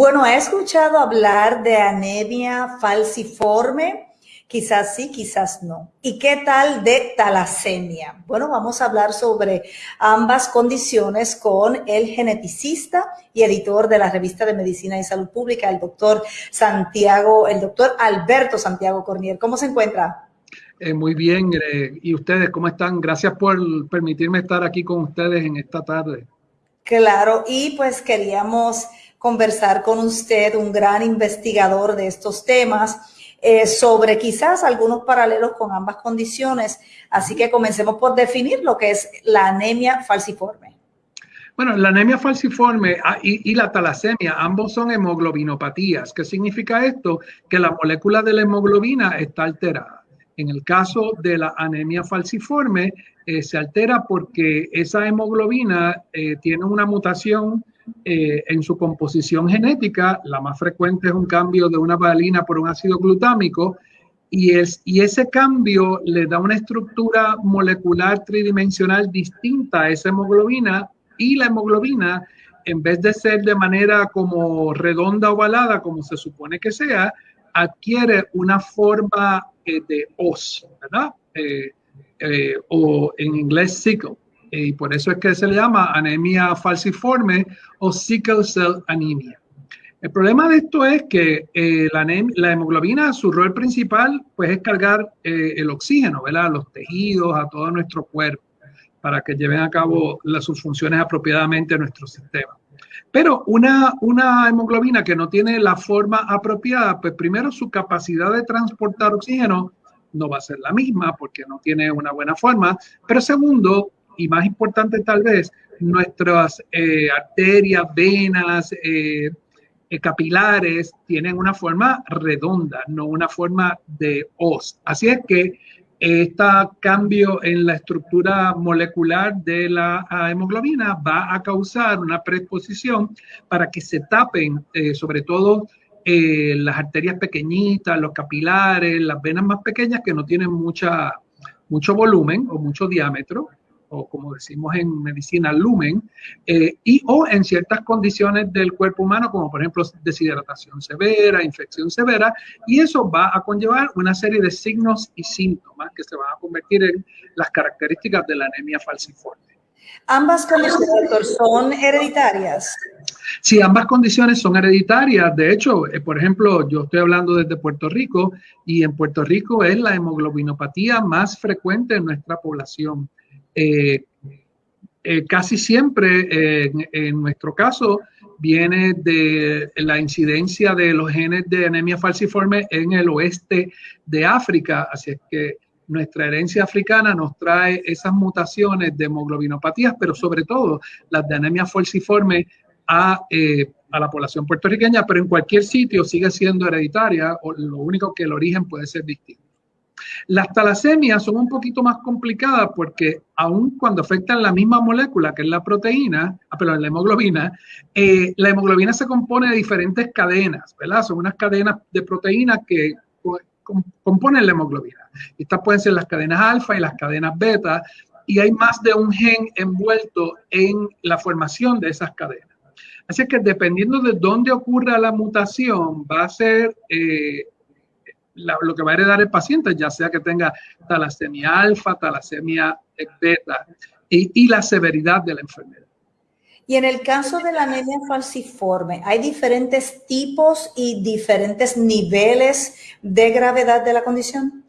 Bueno, he escuchado hablar de anemia falciforme. Quizás sí, quizás no. ¿Y qué tal de talasemia? Bueno, vamos a hablar sobre ambas condiciones con el geneticista y editor de la revista de Medicina y Salud Pública, el doctor Santiago, el doctor Alberto Santiago Cornier. ¿Cómo se encuentra? Eh, muy bien. Eh, ¿Y ustedes cómo están? Gracias por permitirme estar aquí con ustedes en esta tarde. Claro, y pues queríamos conversar con usted, un gran investigador de estos temas eh, sobre quizás algunos paralelos con ambas condiciones. Así que comencemos por definir lo que es la anemia falciforme. Bueno, la anemia falciforme ah, y, la talasemia, ambos son hemoglobinopatías. ¿Qué significa esto? Que la molécula de la hemoglobina está alterada. En el caso de la anemia falciforme, eh, se altera porque esa hemoglobina eh, tiene una mutación eh, en su composición genética, la más frecuente es un cambio de una valina por un ácido glutámico, y, es, y ese cambio le da una estructura molecular tridimensional distinta a esa hemoglobina, y la hemoglobina, en vez de ser de manera como redonda ovalada, como se supone que sea, adquiere una forma eh, de os, ¿verdad? Eh, o en inglés sickle y por eso es que se le llama anemia falciforme o sickle cell anemia. El problema de esto es que eh, la, hemoglobina, su rol principal, pues es cargar eh, el oxígeno, ¿verdad? A los tejidos, a todo nuestro cuerpo, para que lleven a cabo sus funciones apropiadamente en nuestro sistema. Pero una, una hemoglobina que no tiene la forma apropiada, pues primero su capacidad de transportar oxígeno no va a ser la misma porque no tiene una buena forma, pero segundo, y más importante tal vez, nuestras eh, arterias, venas, eh, eh, capilares tienen una forma redonda, no una forma de os. Así es que este cambio en la estructura molecular de la hemoglobina va a causar una predisposición para que se tapen, sobre todo las arterias pequeñitas, los capilares, las venas más pequeñas que no tienen mucha, mucho volumen o mucho diámetro o como decimos en medicina, lumen, eh, y o en ciertas condiciones del cuerpo humano, como por ejemplo deshidratación severa, infección severa, y eso va a conllevar una serie de signos y síntomas que se van a convertir en las características de la anemia falciforme. ¿Ambas condiciones, son hereditarias? Sí, ambas condiciones son hereditarias. De hecho, eh, por ejemplo, yo estoy hablando desde Puerto Rico y en Puerto Rico es la hemoglobinopatía más frecuente en nuestra población. Eh, eh, casi siempre, en, nuestro caso, viene de la incidencia de los genes de anemia falciforme en el oeste de África, así es que nuestra herencia africana nos trae esas mutaciones de hemoglobinopatías, pero sobre todo las de anemia falciforme a, eh, a, la población puertorriqueña, pero en cualquier sitio sigue siendo hereditaria, o lo único que el origen puede ser distinto. Las talasemias son un poquito más complicadas porque aun cuando afectan la misma molécula que es la proteína, ah, perdón, la hemoglobina, eh, la hemoglobina se compone de diferentes cadenas, ¿verdad? Son unas cadenas de proteínas que componen la hemoglobina. Estas pueden ser las cadenas alfa y las cadenas beta, y hay más de un gen envuelto en la formación de esas cadenas. Así que dependiendo de dónde ocurra la mutación, va a ser eh, lo que va a heredar el paciente, ya sea que tenga talasemia alfa, talasemia beta y, la severidad de la enfermedad. Y en el caso de la anemia falciforme, ¿hay diferentes tipos y diferentes niveles de gravedad de la condición?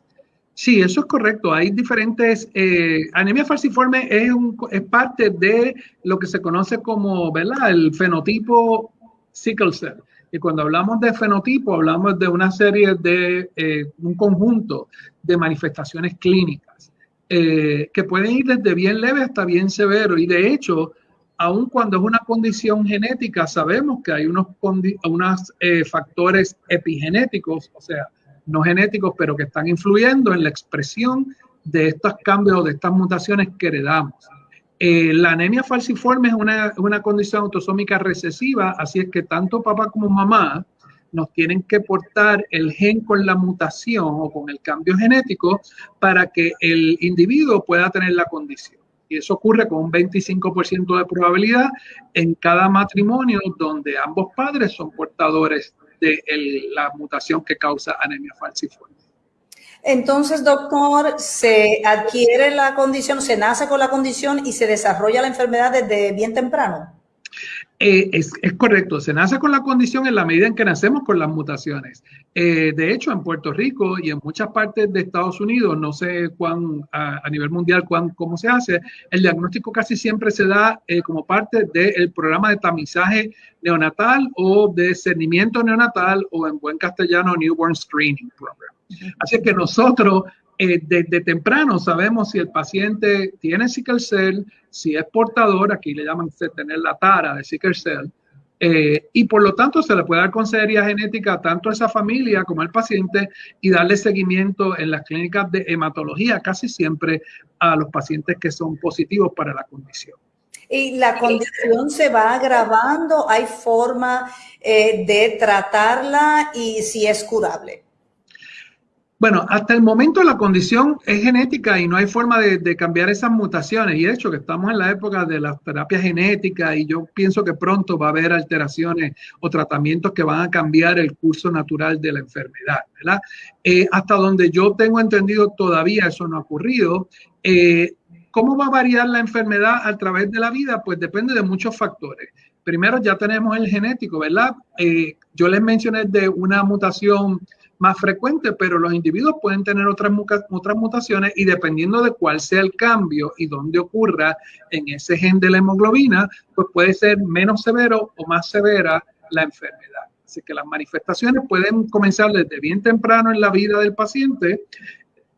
Sí, eso es correcto. Hay diferentes. Eh, anemia falciforme es, un, es parte de lo que se conoce como ¿verdad? el fenotipo sickle cell. Y cuando hablamos de fenotipo, hablamos de una serie de, eh, un conjunto de manifestaciones clínicas eh, que pueden ir desde bien leve hasta bien severo. Y de hecho, aun cuando es una condición genética, sabemos que hay unos, unos eh, factores epigenéticos, o sea, no genéticos, pero que están influyendo en la expresión de estos cambios, de estas mutaciones que heredamos. Eh, la anemia falciforme es una, una, condición autosómica recesiva, así es que tanto papá como mamá nos tienen que portar el gen con la mutación o con el cambio genético para que el individuo pueda tener la condición. Y eso ocurre con un 25% de probabilidad en cada matrimonio donde ambos padres son portadores de la mutación que causa anemia falciforme. Entonces, doctor, se adquiere la condición, se nace con la condición y se desarrolla la enfermedad desde bien temprano. Eh, es, correcto, se nace con la condición en la medida en que nacemos con las mutaciones. Eh, de hecho, en Puerto Rico y en muchas partes de Estados Unidos, no sé cuán a, nivel mundial cuán, cómo se hace, el diagnóstico casi siempre se da eh, como parte del programa de tamizaje neonatal o de cernimiento neonatal o en buen castellano Newborn Screening Program. Así que nosotros desde eh, temprano sabemos si el paciente tiene sickle cell, si es portador, aquí le llaman tener la tara de sickle cell, eh, y por lo tanto se le puede dar consejería genética tanto a esa familia como al paciente y darle seguimiento en las clínicas de hematología casi siempre a los pacientes que son positivos para la condición. Y la condición se va agravando, hay forma eh, de tratarla y si es curable. Bueno, hasta el momento la condición es genética y no hay forma de, cambiar esas mutaciones. Y de hecho que estamos en la época de la terapia genética y yo pienso que pronto va a haber alteraciones o tratamientos que van a cambiar el curso natural de la enfermedad, ¿verdad? Eh, hasta donde yo tengo entendido todavía eso no ha ocurrido. Eh, ¿Cómo va a variar la enfermedad a través de la vida? Pues depende de muchos factores. Primero ya tenemos el genético, ¿verdad? Eh, yo les mencioné de una mutación más frecuente, pero los individuos pueden tener otras, otras mutaciones y dependiendo de cuál sea el cambio y dónde ocurra en ese gen de la hemoglobina, pues puede ser menos severo o más severa la enfermedad. Así que las manifestaciones pueden comenzar desde bien temprano en la vida del paciente,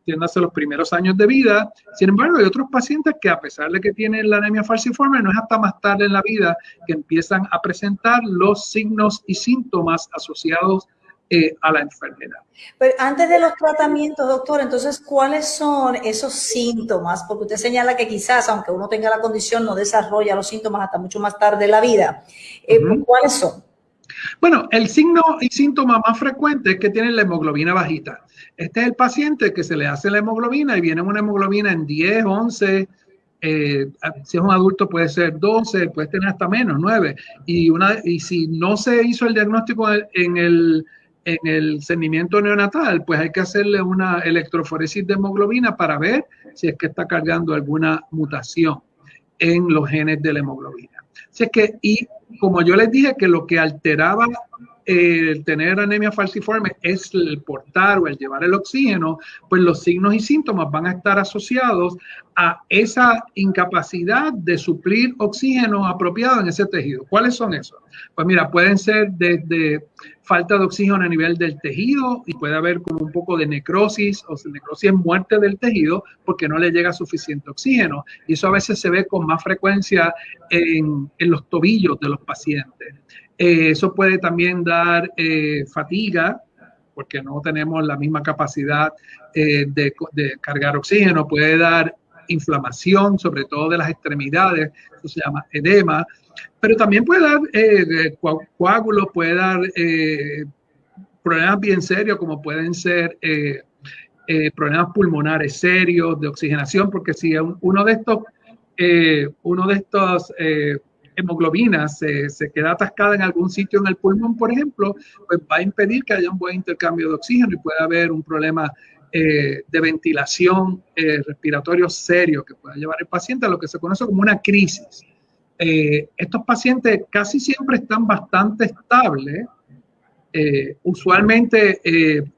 tiéndase los primeros años de vida. Sin embargo, hay otros pacientes que a pesar de que tienen la anemia falciforme, no es hasta más tarde en la vida que empiezan a presentar los signos y síntomas asociados eh, a la enfermedad. Pero antes de los tratamientos, doctor, entonces, ¿cuáles son esos síntomas? Porque usted señala que quizás, aunque uno tenga la condición, no desarrolla los síntomas hasta mucho más tarde en la vida. Eh, ¿Cuáles son? Bueno, el signo y síntoma más frecuente es que tiene la hemoglobina bajita. Este es el paciente que se le hace la hemoglobina y viene una hemoglobina en 10, 11, eh, si es un adulto puede ser 12, puede tener hasta menos, 9. Y, una, y si no se hizo el diagnóstico en el en el cernimiento neonatal, pues hay que hacerle una electroforesis de hemoglobina para ver si es que está cargando alguna mutación en los genes de la hemoglobina. Así es que, y como yo les dije que lo que alteraba el tener anemia falciforme es el portar o el llevar el oxígeno, pues los signos y síntomas van a estar asociados a esa incapacidad de suplir oxígeno apropiado en ese tejido. ¿Cuáles son esos? Pues mira, pueden ser desde falta de oxígeno a nivel del tejido y puede haber como un poco de necrosis o necrosis en muerte del tejido porque no le llega suficiente oxígeno. Y eso a veces se ve con más frecuencia en, en los tobillos de los pacientes. Eh, eso puede también dar eh, fatiga, porque no tenemos la misma capacidad eh, de, cargar oxígeno, puede dar inflamación, sobre todo de las extremidades, eso se llama edema, pero también puede dar coágulos, puede dar problemas bien serios, como pueden ser problemas pulmonares serios de oxigenación, porque si uno de estos, uno de estos hemoglobina se, se, queda atascada en algún sitio en el pulmón, por ejemplo, pues va a impedir que haya un buen intercambio de oxígeno y puede haber un problema eh, de ventilación eh, respiratorio serio que pueda llevar el paciente a lo que se conoce como una crisis. Eh, estos pacientes casi siempre están bastante estables. usualmente,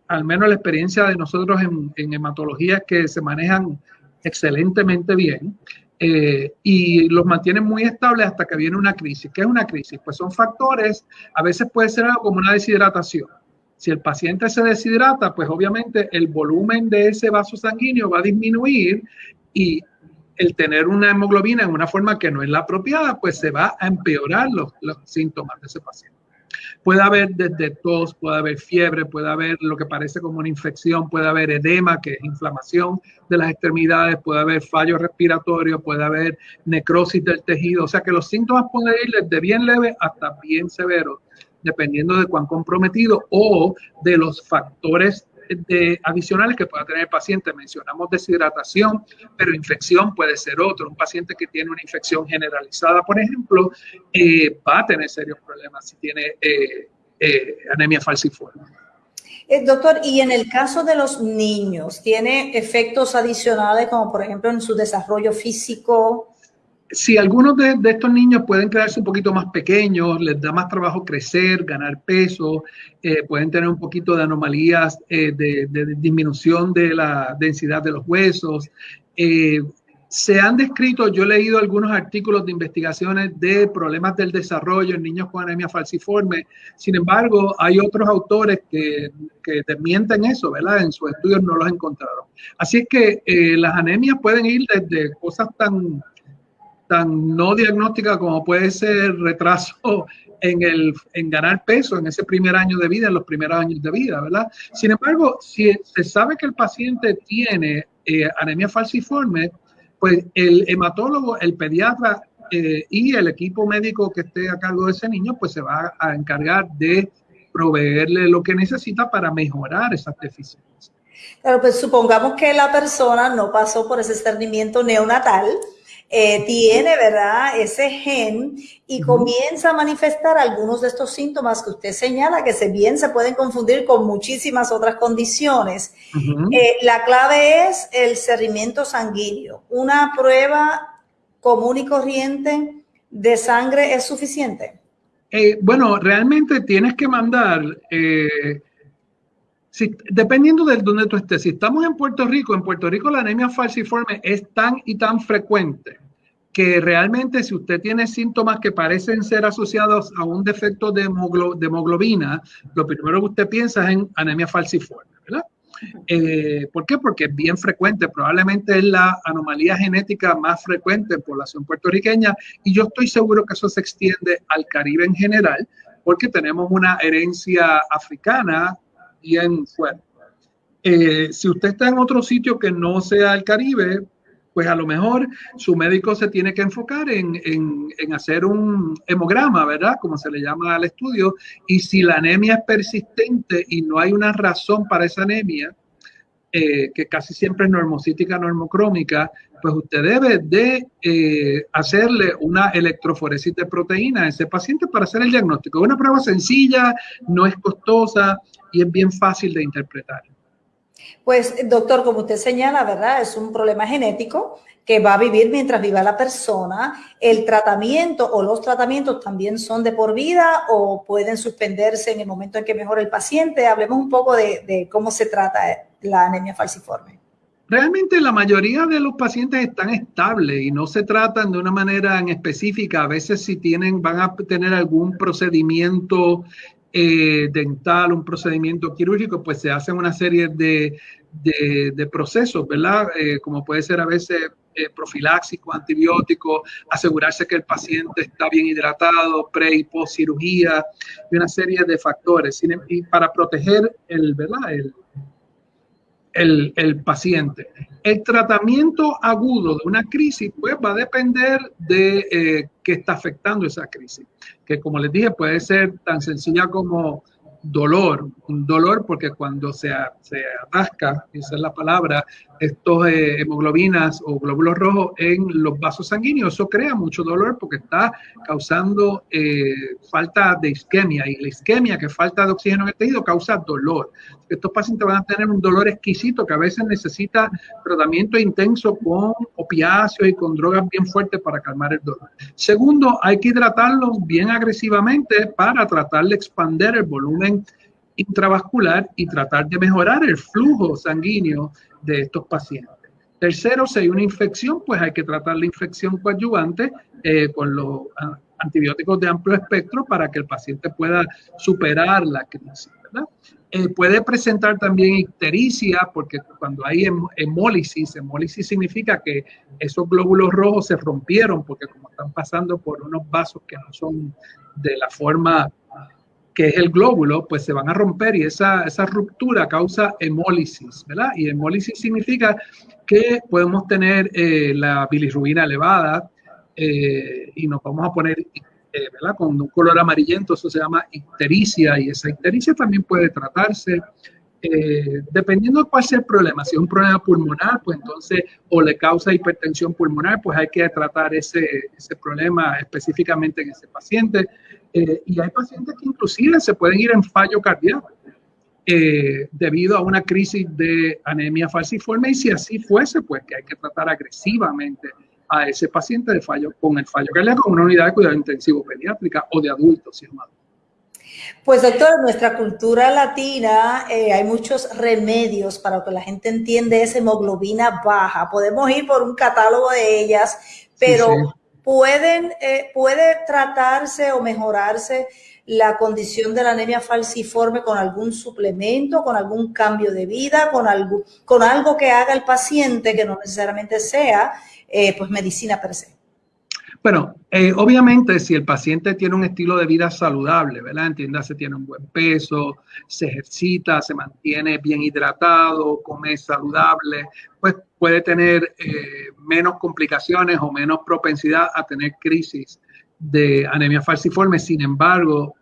al menos la experiencia de nosotros en, en hematología es que se manejan excelentemente bien. Eh, y los mantienen muy estables hasta que viene una crisis. ¿Qué es una crisis? Pues son factores, a veces puede ser algo como una deshidratación. Si el paciente se deshidrata, pues obviamente el volumen de ese vaso sanguíneo va a disminuir y el tener una hemoglobina en una forma que no es la apropiada, pues se va a empeorar los, los síntomas de ese paciente. Puede haber desde tos, puede haber fiebre, puede haber lo que parece como una infección, puede haber edema, que es inflamación de las extremidades, puede haber fallo respiratorio, puede haber necrosis del tejido. O sea que los síntomas pueden ir desde bien leve hasta bien severos, dependiendo de cuán comprometido o de los factores adicionales que pueda tener el paciente. Mencionamos deshidratación, pero infección puede ser otro. Un paciente que tiene una infección generalizada, por ejemplo, eh, va a tener serios problemas si tiene eh, eh, anemia falciforme. doctor, y en el caso de los niños, ¿tiene efectos adicionales como por ejemplo en su desarrollo físico? Si algunos de, estos niños pueden quedarse un poquito más pequeños, les da más trabajo crecer, ganar peso, eh, pueden tener un poquito de anomalías eh, de, disminución de la densidad de los huesos. Eh, se han descrito, yo he leído algunos artículos de investigaciones de problemas del desarrollo en niños con anemia falciforme. Sin embargo, hay otros autores que, que desmienten eso, ¿verdad? En sus estudios no los encontraron. Así es que las anemias pueden ir desde cosas tan tan no diagnóstica como puede ser retraso en, el, en ganar peso en ese primer año de vida, en los primeros años de vida, ¿verdad? Sin embargo, si se sabe que el paciente tiene eh, anemia falciforme, pues el hematólogo, el pediatra eh, y el equipo médico que esté a cargo de ese niño, pues se va a encargar de proveerle lo que necesita para mejorar esas deficiencias. Claro, pues supongamos que la persona no pasó por ese cernimiento neonatal, eh, tiene, ¿verdad?, ese gen y comienza a manifestar algunos de estos síntomas que usted señala, que se bien se pueden confundir con muchísimas otras condiciones. Eh, la clave es el cerrimiento sanguíneo. Una prueba común y corriente de sangre es suficiente. Eh, bueno, realmente tienes que mandar dependiendo de donde tú estés, si estamos en Puerto Rico, en Puerto Rico la anemia falciforme es tan y tan frecuente que realmente si usted tiene síntomas que parecen ser asociados a un defecto de, hemoglobina, lo primero que usted piensa es en anemia falciforme, ¿verdad? Eh, ¿Por qué? Porque es bien frecuente, probablemente es la anomalía genética más frecuente en población puertorriqueña y yo estoy seguro que eso se extiende al Caribe en general, porque tenemos una herencia africana bien fuerte. Eh, si usted está en otro sitio que no sea el Caribe, pues a lo mejor su médico se tiene que enfocar en, en, hacer un hemograma, ¿verdad? Como se le llama al estudio. Y si la anemia es persistente y no hay una razón para esa anemia, eh, que casi siempre es normocítica, normocrómica, pues usted debe de eh, hacerle una electroforesis de proteína a ese paciente para hacer el diagnóstico. Es una prueba sencilla, no es costosa y es bien fácil de interpretar. Pues, doctor, como usted señala, ¿verdad? Es un problema genético que va a vivir mientras viva la persona. El tratamiento o los tratamientos también son de por vida o pueden suspenderse en el momento en que mejora el paciente. Hablemos un poco de, cómo se trata la anemia falciforme. Realmente la mayoría de los pacientes están estables y no se tratan de una manera en específica. A veces si tienen, van a tener algún procedimiento eh, dental, un procedimiento quirúrgico, pues se hacen una serie de, de, procesos, ¿verdad? Eh, como puede ser a veces eh, profiláxico, antibiótico, asegurarse que el paciente está bien hidratado, pre y post cirugía, y una serie de factores em, y para proteger el, ¿verdad? El, el, el, paciente. El tratamiento agudo de una crisis pues va a depender de eh, qué está afectando esa crisis, que como les dije puede ser tan sencilla como dolor, un dolor porque cuando se, se atasca, esa es la palabra, estos eh, hemoglobinas o glóbulos rojos en los vasos sanguíneos, eso crea mucho dolor porque está causando eh, falta de isquemia y la isquemia, que falta de oxígeno en el tejido, causa dolor. Estos pacientes van a tener un dolor exquisito que a veces necesita tratamiento intenso con opiáceos y con drogas bien fuertes para calmar el dolor. Segundo, hay que hidratarlos bien agresivamente para tratar de expandir el volumen intravascular y tratar de mejorar el flujo sanguíneo de estos pacientes. Tercero, si hay una infección, pues hay que tratar la infección coadyuvante eh, con los antibióticos de amplio espectro para que el paciente pueda superar la crisis. Eh, puede presentar también ictericia, porque cuando hay hemólisis, hemólisis significa que esos glóbulos rojos se rompieron, porque como están pasando por unos vasos que no son de la forma que es el glóbulo, pues se van a romper y esa, esa ruptura causa hemólisis, ¿verdad? Y hemólisis significa que podemos tener eh, la bilirrubina elevada eh, y nos vamos a poner, eh, ¿verdad? Con un color amarillento, eso se llama ictericia y esa ictericia también puede tratarse. Eh, dependiendo de cuál sea el problema, si es un problema pulmonar, pues entonces o le causa hipertensión pulmonar, pues hay que tratar ese, ese problema específicamente en ese paciente. Eh, y hay pacientes que inclusive se pueden ir en fallo cardíaco eh, debido a una crisis de anemia falciforme y si así fuese, pues que hay que tratar agresivamente a ese paciente de fallo con el fallo cardíaco en una unidad de cuidado intensivo pediátrica o de adultos, si es más. Pues doctor, en nuestra cultura latina eh, hay muchos remedios para que la gente entienda esa hemoglobina baja. Podemos ir por un catálogo de ellas, pero pueden, eh, puede tratarse o mejorarse la condición de la anemia falciforme con algún suplemento, con algún cambio de vida, con algo, con algo que haga el paciente que no necesariamente sea eh, pues medicina per se. Bueno, eh, obviamente si el paciente tiene un estilo de vida saludable, ¿verdad? Entiéndase, tiene un buen peso, se ejercita, se mantiene bien hidratado, come saludable, pues puede tener eh, menos complicaciones o menos propensidad a tener crisis de anemia falciforme. Sin embargo,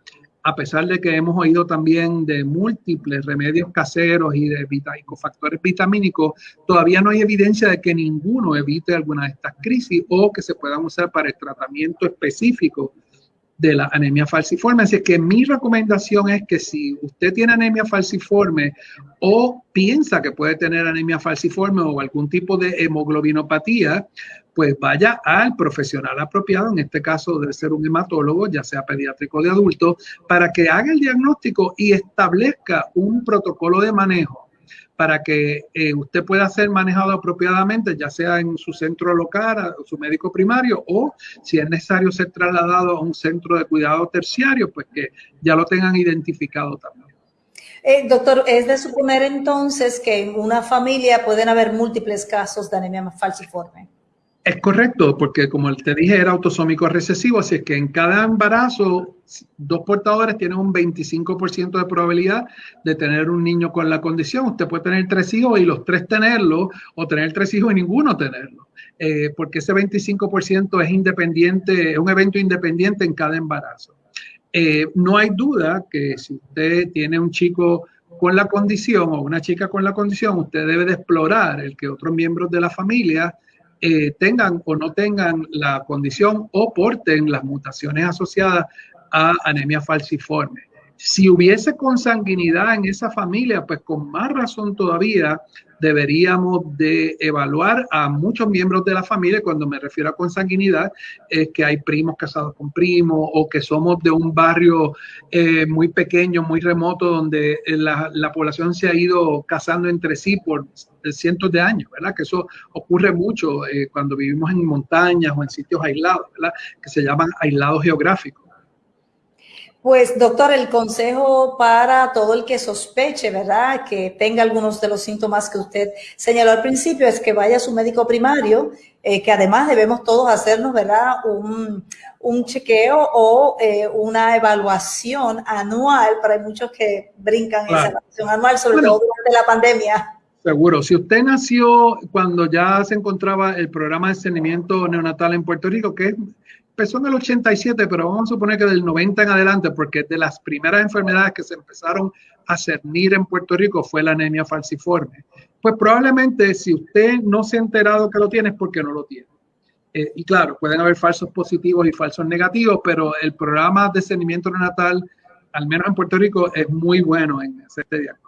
a pesar de que hemos oído también de múltiples remedios caseros y de cofactores vitamínicos, todavía no hay evidencia de que ninguno evite alguna de estas crisis o que se puedan usar para el tratamiento específico de la anemia falciforme. Así que mi recomendación es que si usted tiene anemia falciforme o piensa que puede tener anemia falciforme o algún tipo de hemoglobinopatía, pues vaya al profesional apropiado, en este caso debe ser un hematólogo, ya sea pediátrico de adulto, para que haga el diagnóstico y establezca un protocolo de manejo para que eh, usted pueda ser manejado apropiadamente, ya sea en su centro local, su médico primario, o si es necesario ser trasladado a un centro de cuidado terciario, pues que ya lo tengan identificado también. Eh, doctor, es de suponer entonces que en una familia pueden haber múltiples casos de anemia falciforme. Es correcto, porque como te dije, era autosómico recesivo, así es que en cada embarazo, dos portadores tienen un 25% de probabilidad de tener un niño con la condición. Usted puede tener tres hijos y los tres tenerlo, o tener tres hijos y ninguno tenerlo, eh, porque ese 25% es independiente, es un evento independiente en cada embarazo. Eh, no hay duda que si usted tiene un chico con la condición o una chica con la condición, usted debe de explorar el que otros miembros de la familia eh, tengan o no tengan la condición o porten las mutaciones asociadas a anemia falciforme. Si hubiese consanguinidad en esa familia, pues con más razón todavía deberíamos de evaluar a muchos miembros de la familia. Cuando me refiero a consanguinidad, es que hay primos casados con primos o que somos de un barrio eh, muy pequeño, muy remoto, donde eh, la, la, población se ha ido casando entre sí por cientos de años, ¿verdad? Que eso ocurre mucho eh, cuando vivimos en montañas o en sitios aislados, ¿verdad? Que se llaman aislados geográficos. Pues, doctor, el consejo para todo el que sospeche, ¿verdad? Que tenga algunos de los síntomas que usted señaló al principio es que vaya a su médico primario, eh, que además debemos todos hacernos, ¿verdad? Un, un chequeo o eh, una evaluación anual, pero hay muchos que brincan esa evaluación anual, sobre todo durante la pandemia. Seguro. Si usted nació cuando ya se encontraba el programa de saneamiento neonatal en Puerto Rico, que es empezó en el 87, pero vamos a suponer que del 90 en adelante, porque de las primeras enfermedades que se empezaron a cernir en Puerto Rico fue la anemia falciforme. Pues probablemente si usted no se ha enterado que lo tiene es porque no lo tiene. Eh, y claro, pueden haber falsos positivos y falsos negativos, pero el programa de cernimiento neonatal, al menos en Puerto Rico, es muy bueno en hacer este diagnóstico.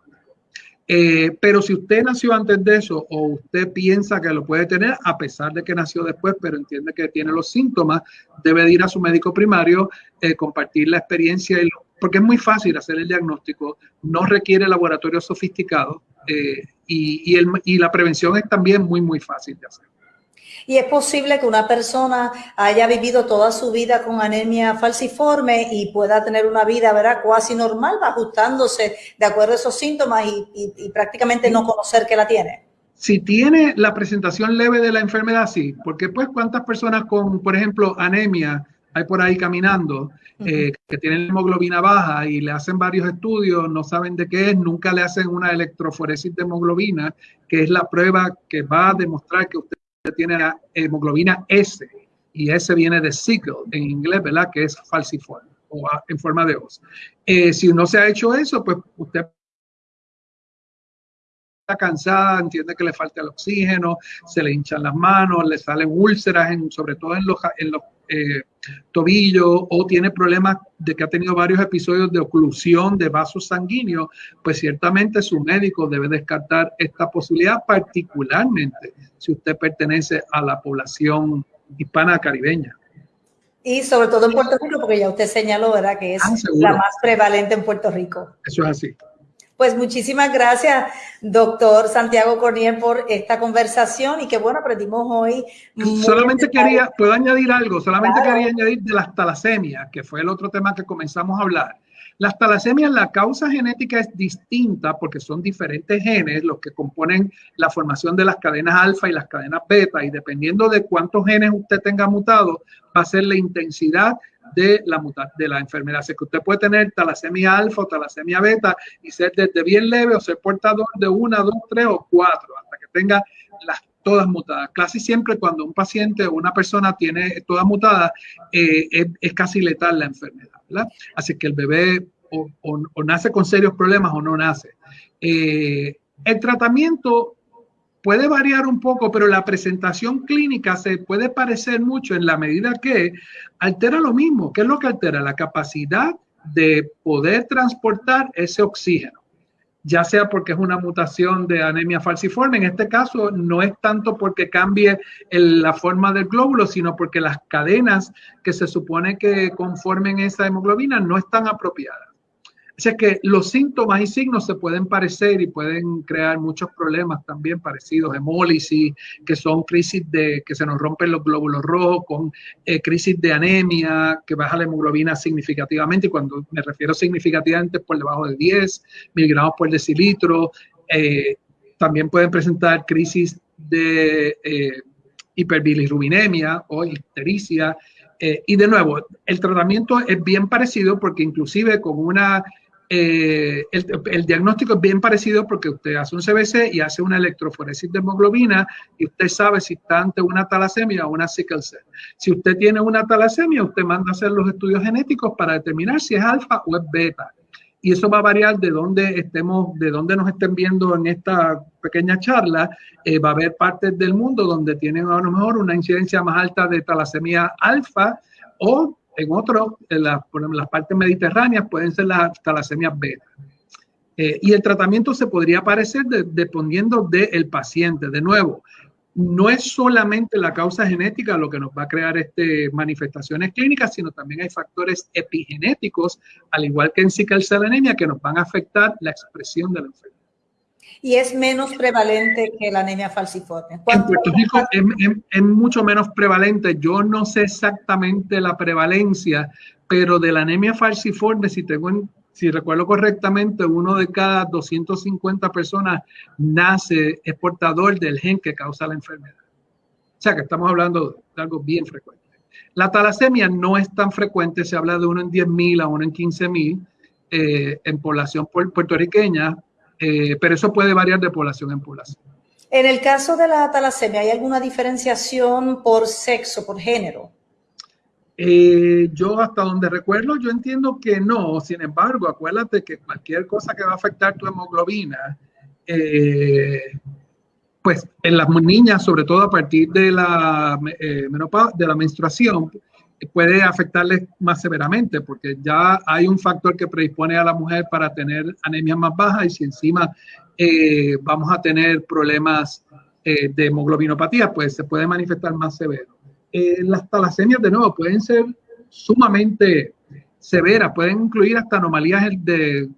Eh, pero si usted nació antes de eso o usted piensa que lo puede tener, a pesar de que nació después, pero entiende que tiene los síntomas, debe ir a su médico primario, eh, compartir la experiencia, porque es muy fácil hacer el diagnóstico, no requiere laboratorio sofisticado eh, y, y la prevención es también muy, muy fácil de hacer. Y es posible que una persona haya vivido toda su vida con anemia falciforme y pueda tener una vida, ¿verdad? Cuasi normal, ajustándose de acuerdo a esos síntomas y, prácticamente no conocer que la tiene. Si tiene la presentación leve de la enfermedad, sí, porque pues cuántas personas con, por ejemplo, anemia hay por ahí caminando, eh, que tienen hemoglobina baja y le hacen varios estudios, no saben de qué es, nunca le hacen una electroforesis de hemoglobina, que es la prueba que va a demostrar que usted tiene la hemoglobina S y S viene de sickle en inglés, ¿verdad? Que es falciforme o en forma de os. Eh, si no se ha hecho eso, pues usted cansada, entiende que le falta el oxígeno, se le hinchan las manos, le salen úlceras, en, sobre todo en los, en los eh, tobillos, o tiene problemas de que ha tenido varios episodios de oclusión de vasos sanguíneos, pues ciertamente su médico debe descartar esta posibilidad, particularmente si usted pertenece a la población hispana caribeña. Y sobre todo en Puerto Rico, porque ya usted señaló, ¿verdad? Que es ah, la más prevalente en Puerto Rico. Eso es así. Pues muchísimas gracias, doctor Santiago Cornier, por esta conversación y que bueno, aprendimos hoy. Solamente quería, puedo añadir algo, solamente quería añadir de las talasemias, que fue el otro tema que comenzamos a hablar. Las talasemias, la causa genética es distinta porque son diferentes genes los que componen la formación de las cadenas alfa y las cadenas beta y dependiendo de cuántos genes usted tenga mutado, va a ser la intensidad de la, de la enfermedad. Así que usted puede tener talasemia alfa o talasemia beta y ser desde bien leve o ser portador de una, dos, tres o cuatro, hasta que tenga las todas mutadas. Casi siempre cuando un paciente o una persona tiene todas mutadas, eh, es, casi letal la enfermedad, ¿verdad? Así que el bebé o, nace con serios problemas o no nace. Eh, el tratamiento puede variar un poco, pero la presentación clínica se puede parecer mucho en la medida que altera lo mismo. ¿Qué es lo que altera? La capacidad de poder transportar ese oxígeno, ya sea porque es una mutación de anemia falciforme. En este caso, no es tanto porque cambie la forma del glóbulo, sino porque las cadenas que se supone que conformen esa hemoglobina no están apropiadas. Así que los síntomas y signos se pueden parecer y pueden crear muchos problemas también parecidos, hemólisis, que son crisis de que se nos rompen los glóbulos rojos, con eh, crisis de anemia, que baja la hemoglobina significativamente, y cuando me refiero significativamente por debajo de 10 miligramos por decilitro. Eh, también pueden presentar crisis de eh, hiperbilirrubinemia o ictericia. y de nuevo, el tratamiento es bien parecido porque inclusive con una eh, el, diagnóstico es bien parecido porque usted hace un CBC y hace una electroforesis de hemoglobina y usted sabe si está ante una talasemia o una sickle cell. Si usted tiene una talasemia, usted manda a hacer los estudios genéticos para determinar si es alfa o es beta. Y eso va a variar de dónde estemos, de dónde nos estén viendo en esta pequeña charla. Eh, va a haber partes del mundo donde tienen a lo mejor una incidencia más alta de talasemia alfa o en otros, en, las partes mediterráneas pueden ser las talasemias beta. Eh, y el tratamiento se podría parecer dependiendo del paciente. De nuevo, no es solamente la causa genética lo que nos va a crear este, manifestaciones clínicas, sino también hay factores epigenéticos, al igual que en sickle cell anemia, que nos van a afectar la expresión de la enfermedad y es menos prevalente que la anemia falciforme. En Puerto Rico es, mucho menos prevalente. Yo no sé exactamente la prevalencia, pero de la anemia falciforme, si tengo si recuerdo correctamente, uno de cada 250 personas nace, es portador del gen que causa la enfermedad. O sea que estamos hablando de algo bien frecuente. La talasemia no es tan frecuente, se habla de uno en 10.000 a uno en 15.000 eh, en población puertorriqueña, eh, pero eso puede variar de población en población. En el caso de la talasemia, ¿hay alguna diferenciación por sexo, por género? Eh, yo hasta donde recuerdo, yo entiendo que no. Sin embargo, acuérdate que cualquier cosa que va a afectar tu hemoglobina, eh, pues en las niñas, sobre todo a partir de la, de la menstruación, puede afectarles más severamente porque ya hay un factor que predispone a la mujer para tener anemia más baja y si encima eh, vamos a tener problemas eh, de hemoglobinopatía, pues se puede manifestar más severo. Eh, las talasemias, de nuevo, pueden ser sumamente severas, pueden incluir hasta anomalías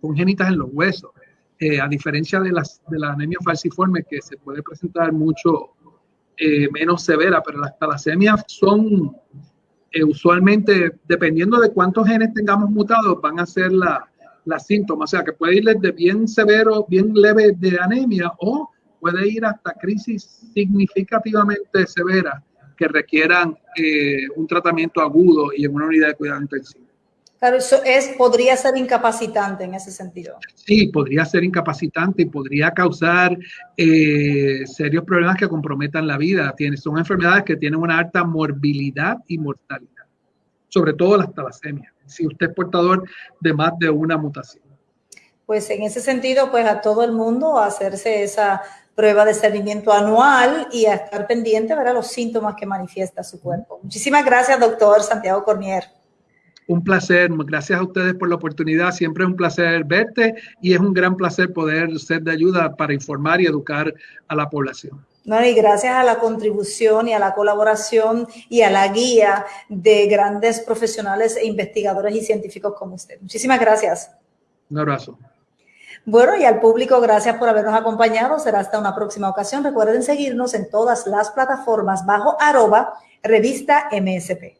congénitas en los huesos, a diferencia de, las, de la anemia falciforme que se puede presentar mucho menos severa, pero las talasemias son eh, usualmente, dependiendo de cuántos genes tengamos mutados, van a ser las la síntomas. O sea, que puede ir desde bien severo, bien leve de anemia o puede ir hasta crisis significativamente severas que requieran eh, un tratamiento agudo y en una unidad de cuidado intensivo. Claro, eso es, podría ser incapacitante en ese sentido. Sí, podría ser incapacitante y podría causar eh, serios problemas que comprometan la vida. Tiene, son enfermedades que tienen una alta morbilidad y mortalidad, sobre todo las talasemias, si usted es portador de más de una mutación. pues en ese sentido, pues a todo el mundo a hacerse esa prueba de seguimiento anual y a estar pendiente ver los síntomas que manifiesta su cuerpo. Muchísimas gracias, doctor Santiago Cornier. Un placer, gracias a ustedes por la oportunidad. Siempre es un placer verte y es un gran placer poder ser de ayuda para informar y educar a la población. No, y gracias a la contribución y a la colaboración y a la guía de grandes profesionales e investigadores y científicos como usted. Muchísimas gracias. Un abrazo. Bueno, y al público, gracias por habernos acompañado. Será hasta una próxima ocasión. Recuerden seguirnos en todas las plataformas bajo arroba revista MSP.